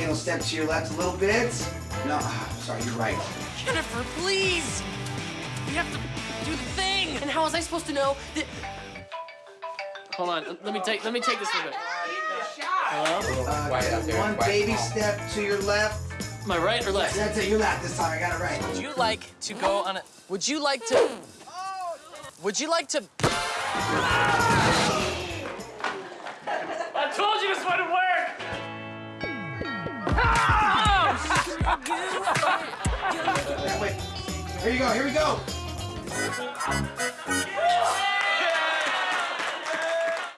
Kendall, step to your left a little bit. No, ah, sorry, you're right. Jennifer, please! We have to do the thing! And how was I supposed to know that... Hold on, let me take let me take this real quick. Hello? Uh, Quiet one baby step to your left. Am I right or left? That's it, your left this time. I got it right. Would you like to go on a... Would you like to... Would you like to... I told you this wouldn't work! Here you go, here we go.